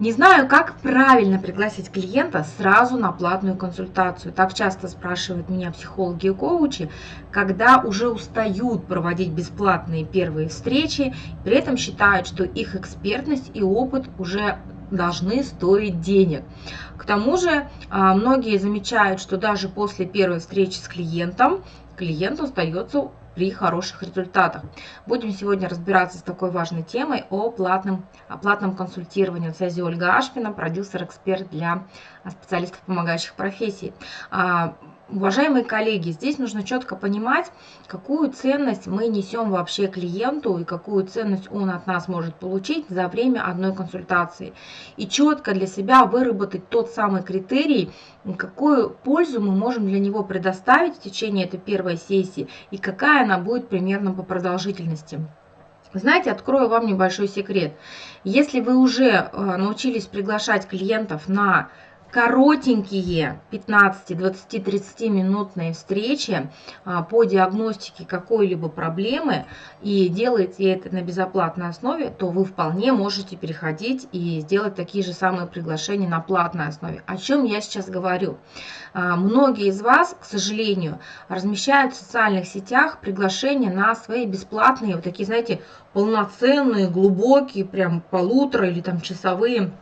Не знаю, как правильно пригласить клиента сразу на платную консультацию. Так часто спрашивают меня психологи и коучи, когда уже устают проводить бесплатные первые встречи, при этом считают, что их экспертность и опыт уже должны стоить денег. К тому же а, многие замечают, что даже после первой встречи с клиентом клиент остается при хороших результатах. Будем сегодня разбираться с такой важной темой о платном, о платном консультировании. На связи Ольга Ашпина, продюсер-эксперт для специалистов помогающих профессий. Уважаемые коллеги, здесь нужно четко понимать, какую ценность мы несем вообще клиенту и какую ценность он от нас может получить за время одной консультации. И четко для себя выработать тот самый критерий, какую пользу мы можем для него предоставить в течение этой первой сессии и какая она будет примерно по продолжительности. Знаете, открою вам небольшой секрет. Если вы уже э, научились приглашать клиентов на коротенькие 15, 20, 30 минутные встречи а, по диагностике какой-либо проблемы и делаете это на безоплатной основе, то вы вполне можете переходить и сделать такие же самые приглашения на платной основе. О чем я сейчас говорю? А, многие из вас, к сожалению, размещают в социальных сетях приглашения на свои бесплатные, вот такие, знаете, полноценные, глубокие, прям полутора или там часовые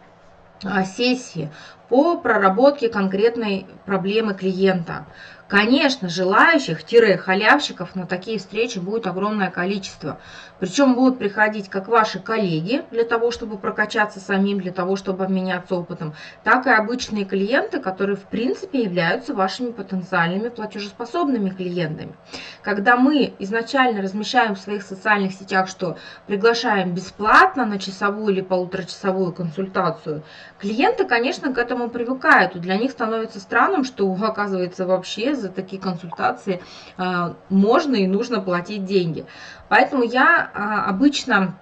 а, сессии по проработке конкретной проблемы клиента. Конечно, желающих-халявщиков на такие встречи будет огромное количество. Причем будут приходить как ваши коллеги для того, чтобы прокачаться самим, для того, чтобы обменяться опытом, так и обычные клиенты, которые в принципе являются вашими потенциальными платежеспособными клиентами. Когда мы изначально размещаем в своих социальных сетях, что приглашаем бесплатно на часовую или полуторачасовую консультацию, клиенты, конечно, к этому привыкают. И для них становится странным, что оказывается вообще за такие консультации а, можно и нужно платить деньги. Поэтому я а, обычно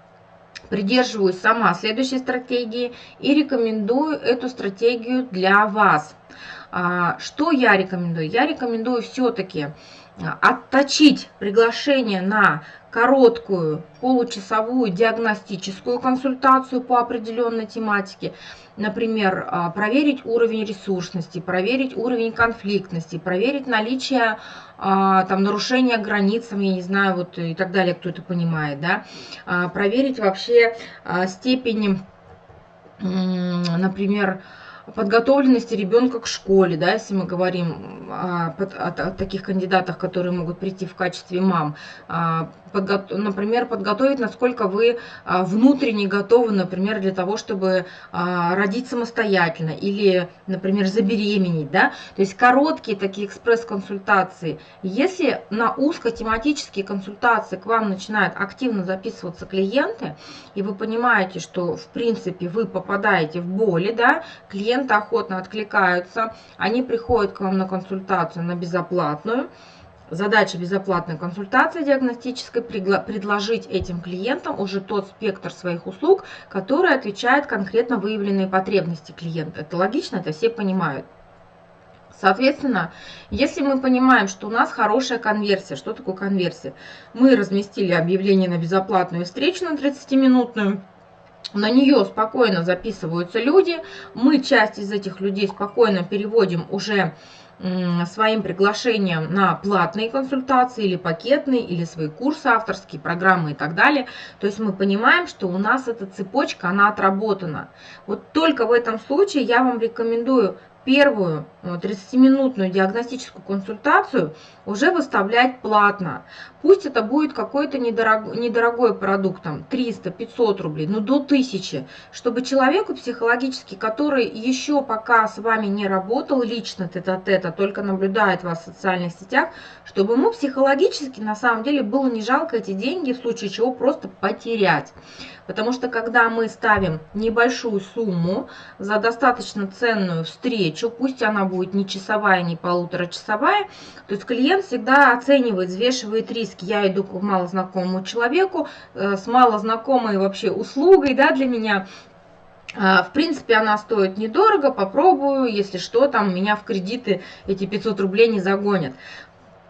придерживаюсь сама следующей стратегии и рекомендую эту стратегию для вас. А, что я рекомендую? Я рекомендую все-таки отточить приглашение на короткую получасовую диагностическую консультацию по определенной тематике. Например, а, проверить уровень ресурсности, проверить уровень конфликтности, проверить наличие а, там, нарушения границ, я не знаю, вот и так далее, кто это понимает, да, а, проверить вообще степень, например, подготовленности ребенка к школе, да, если мы говорим о, о, о таких кандидатах, которые могут прийти в качестве мам, а, подго например, подготовить, насколько вы а, внутренне готовы, например, для того, чтобы а, родить самостоятельно или, например, забеременеть, да, то есть короткие такие экспресс-консультации. Если на узкотематические консультации к вам начинают активно записываться клиенты, и вы понимаете, что, в принципе, вы попадаете в боли, да, клиент клиенты охотно откликаются, они приходят к вам на консультацию на безоплатную. Задача безоплатной консультации диагностической предложить этим клиентам уже тот спектр своих услуг, который отвечает конкретно выявленные потребности клиента. Это логично, это все понимают. Соответственно, если мы понимаем, что у нас хорошая конверсия, что такое конверсия? Мы разместили объявление на безоплатную встречу на 30-минутную, на нее спокойно записываются люди. Мы часть из этих людей спокойно переводим уже своим приглашением на платные консультации или пакетные, или свои курсы авторские, программы и так далее. То есть мы понимаем, что у нас эта цепочка, она отработана. Вот только в этом случае я вам рекомендую первую 30-минутную диагностическую консультацию уже выставлять платно. Пусть это будет какой-то недорог, недорогой продукт, там 300-500 рублей, но до 1000, чтобы человеку психологически, который еще пока с вами не работал лично тет-а-тет, а только наблюдает вас в социальных сетях, чтобы ему психологически на самом деле было не жалко эти деньги, в случае чего просто потерять. Потому что когда мы ставим небольшую сумму за достаточно ценную встречу, пусть она будет не часовая, не полуторачасовая, то есть клиент всегда оценивает, взвешивает риски. Я иду к малознакомому человеку э, с малознакомой вообще услугой да, для меня, а, в принципе, она стоит недорого, попробую, если что, там меня в кредиты эти 500 рублей не загонят.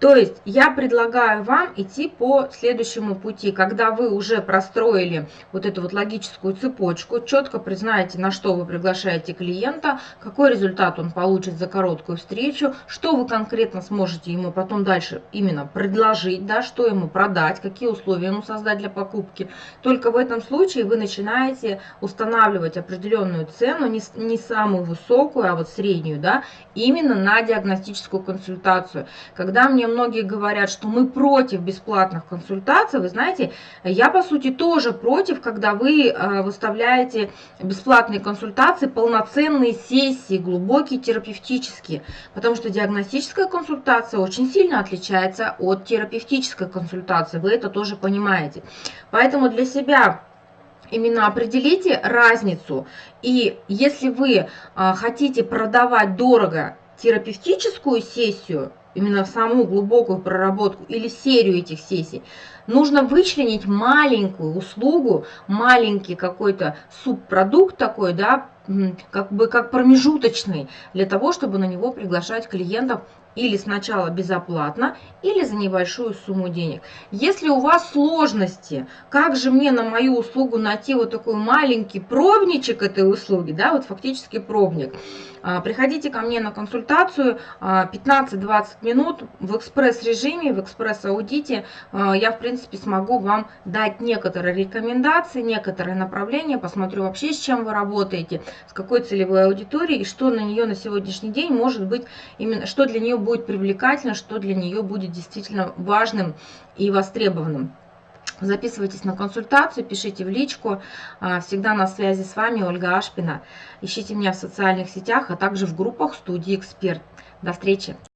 То есть я предлагаю вам идти по следующему пути, когда вы уже простроили вот эту вот логическую цепочку, четко признаете, на что вы приглашаете клиента, какой результат он получит за короткую встречу, что вы конкретно сможете ему потом дальше именно предложить, да, что ему продать, какие условия ему создать для покупки. Только в этом случае вы начинаете устанавливать определенную цену, не, не самую высокую, а вот среднюю, да, именно на диагностическую консультацию. Когда мне многие говорят, что мы против бесплатных консультаций, вы знаете, я по сути тоже против, когда вы э, выставляете бесплатные консультации, полноценные сессии, глубокие терапевтические, потому что диагностическая консультация очень сильно отличается от терапевтической консультации, вы это тоже понимаете. Поэтому для себя именно определите разницу. И если вы а, хотите продавать дорого терапевтическую сессию, именно саму глубокую проработку или серию этих сессий, нужно вычленить маленькую услугу, маленький какой-то субпродукт такой, да, как бы как промежуточный, для того, чтобы на него приглашать клиентов или сначала безоплатно, или за небольшую сумму денег. Если у вас сложности, как же мне на мою услугу найти вот такой маленький пробничек этой услуги, да, вот фактически пробник, а, приходите ко мне на консультацию 15-20 а, минут в экспресс-режиме, в экспресс-аудите. А, я, в принципе, смогу вам дать некоторые рекомендации, некоторые направления, посмотрю вообще, с чем вы работаете, с какой целевой аудиторией, и что на нее на сегодняшний день может быть, именно что для нее будет привлекательно, что для нее будет действительно важным и востребованным. Записывайтесь на консультацию, пишите в личку. А, всегда на связи с вами Ольга Ашпина. Ищите меня в социальных сетях, а также в группах студии «Эксперт». До встречи!